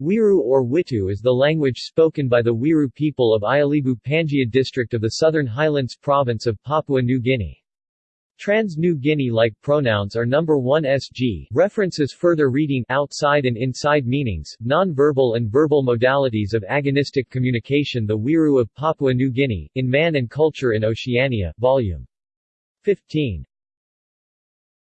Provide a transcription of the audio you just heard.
Wiru or Witu is the language spoken by the Wiru people of Ialibu Pangia district of the Southern Highlands province of Papua New Guinea. Trans-New Guinea-like pronouns are number 1 sg references further reading outside and inside meanings, non-verbal and verbal modalities of agonistic communication The Wiru of Papua New Guinea, in Man and Culture in Oceania, Volume 15.